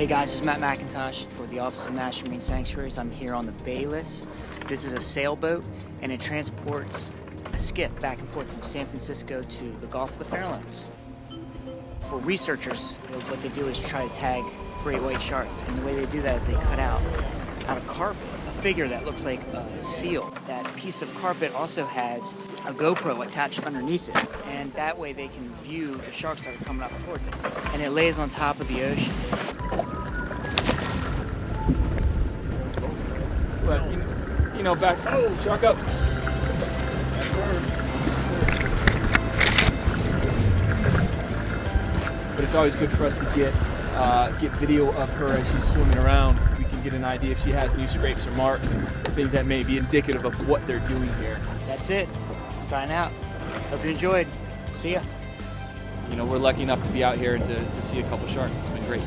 Hey guys, this is Matt McIntosh for the Office of National Marine Sanctuaries. I'm here on the Bayless. This is a sailboat and it transports a skiff back and forth from San Francisco to the Gulf of the Farallones. For researchers, what they do is try to tag great white sharks, and the way they do that is they cut out out of carpet a figure that looks like a seal. That piece of carpet also has a GoPro attached underneath it, and that way they can view the sharks that are coming up towards it. And it lays on top of the ocean. But, you know, back, oh, shark up. But it's always good for us to get uh, get video of her as she's swimming around. We can get an idea if she has new scrapes or marks, things that may be indicative of what they're doing here. That's it. Sign out. Hope you enjoyed. See ya. You know, we're lucky enough to be out here and to, to see a couple sharks. It's been great.